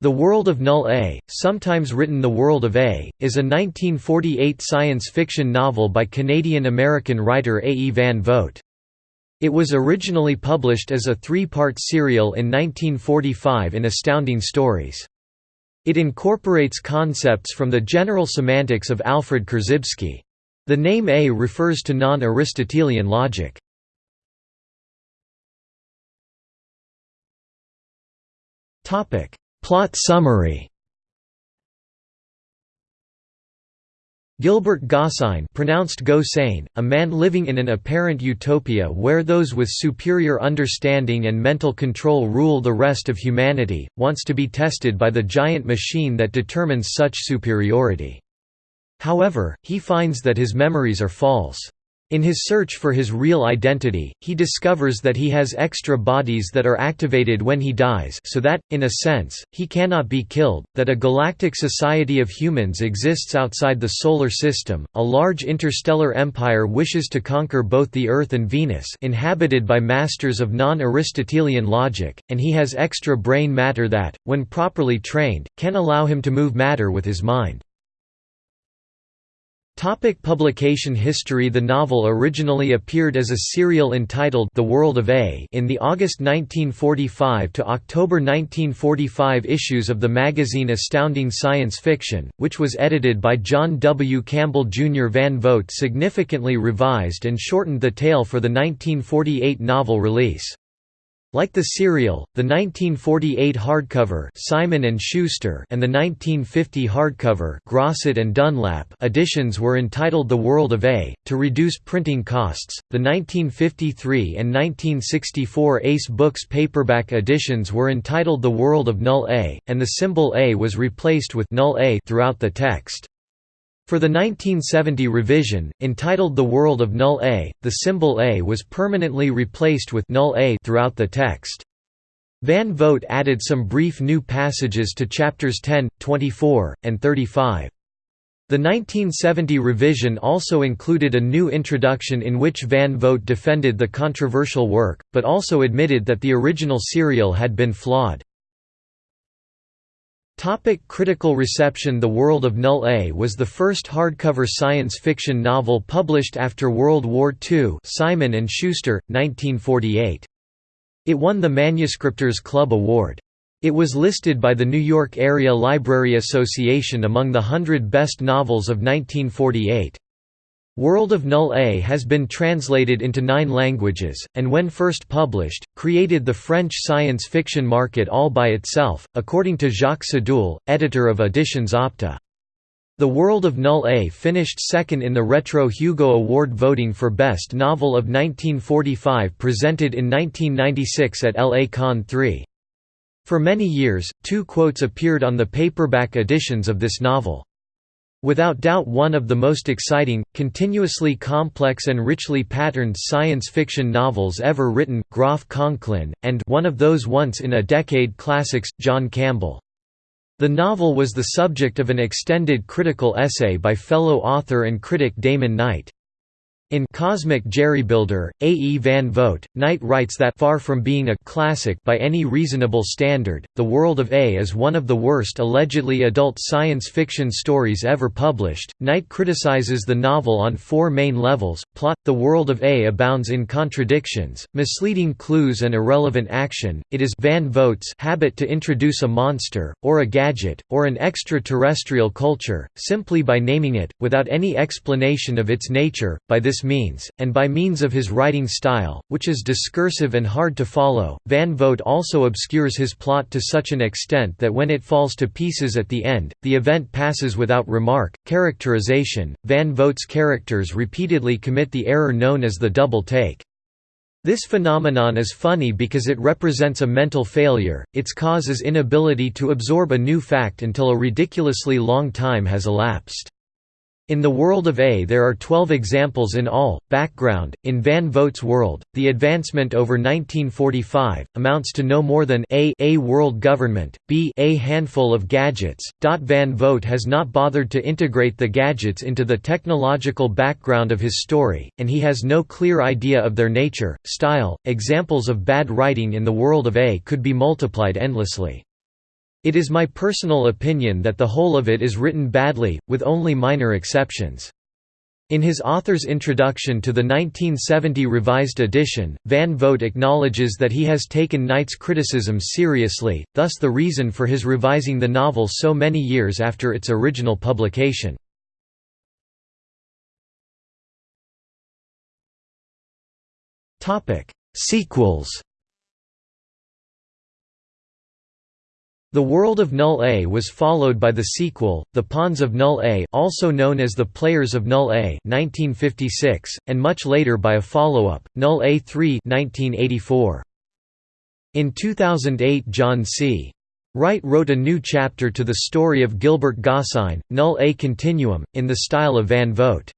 The World of Null A, sometimes written The World of A, is a 1948 science fiction novel by Canadian-American writer A. E. Van Vogt. It was originally published as a three-part serial in 1945 in Astounding Stories. It incorporates concepts from the general semantics of Alfred Korzybski. The name A refers to non-Aristotelian logic. Topic Plot summary Gilbert Gosseyn pronounced Gosain, a man living in an apparent utopia where those with superior understanding and mental control rule the rest of humanity, wants to be tested by the giant machine that determines such superiority. However, he finds that his memories are false. In his search for his real identity, he discovers that he has extra bodies that are activated when he dies so that, in a sense, he cannot be killed, that a galactic society of humans exists outside the Solar System, a large interstellar empire wishes to conquer both the Earth and Venus inhabited by masters of non-Aristotelian logic, and he has extra brain matter that, when properly trained, can allow him to move matter with his mind. Topic publication history The novel originally appeared as a serial entitled The World of A in the August 1945 to October 1945 issues of the magazine Astounding Science Fiction, which was edited by John W. Campbell Jr. Van Vogt significantly revised and shortened the tale for the 1948 novel release. Like the serial, the 1948 hardcover Simon and Schuster and the 1950 hardcover Grosset and Dunlap editions were entitled The World of A to reduce printing costs. The 1953 and 1964 Ace Books paperback editions were entitled The World of Null A, and the symbol A was replaced with Null A throughout the text. For the 1970 revision, entitled The World of Null A, the symbol A was permanently replaced with Null A throughout the text. Van Vogt added some brief new passages to chapters 10, 24, and 35. The 1970 revision also included a new introduction in which Van Vogt defended the controversial work, but also admitted that the original serial had been flawed. Topic critical reception The World of Null A was the first hardcover science fiction novel published after World War II Simon & Schuster, 1948. It won the Manuscriptors Club Award. It was listed by the New York Area Library Association among the hundred best novels of 1948. World of Null A has been translated into nine languages, and when first published, created the French science fiction market all by itself, according to Jacques Sadoul, editor of Editions Opta. The World of Null A finished second in the Retro Hugo Award voting for Best Novel of 1945 presented in 1996 at LA Con 3. For many years, two quotes appeared on the paperback editions of this novel. Without doubt one of the most exciting, continuously complex and richly patterned science fiction novels ever written, Groff Conklin, and one of those once-in-a-decade classics, John Campbell. The novel was the subject of an extended critical essay by fellow author and critic Damon Knight. In Cosmic Jerrybuilder, A. E. Van Vogt, Knight writes that far from being a classic by any reasonable standard, The World of A is one of the worst allegedly adult science fiction stories ever published. Knight criticizes the novel on four main levels. Plot The World of A abounds in contradictions, misleading clues, and irrelevant action. It is Van Vogt's habit to introduce a monster, or a gadget, or an extraterrestrial culture, simply by naming it, without any explanation of its nature. By this means, and by means of his writing style, which is discursive and hard to follow, Van Vogt also obscures his plot to such an extent that when it falls to pieces at the end, the event passes without remark. Characterization Van Vogt's characters repeatedly commit the error known as the double take. This phenomenon is funny because it represents a mental failure, its cause is inability to absorb a new fact until a ridiculously long time has elapsed. In the world of A there are 12 examples in all. Background In Van Vogt's world, the advancement over 1945 amounts to no more than a a world government, b a handful of gadgets. Van Vogt has not bothered to integrate the gadgets into the technological background of his story, and he has no clear idea of their nature, style. Examples of bad writing in the world of A could be multiplied endlessly. It is my personal opinion that the whole of it is written badly, with only minor exceptions. In his author's introduction to the 1970 revised edition, Van Vogt acknowledges that he has taken Knight's criticism seriously, thus the reason for his revising the novel so many years after its original publication. Sequels The World of Null A was followed by the sequel, The Pawns of Null A also known as The Players of Null A 1956, and much later by a follow-up, Null A 3 1984. In 2008 John C. Wright wrote a new chapter to the story of Gilbert Gosseyn, Null A Continuum, in the style of Van Vogt.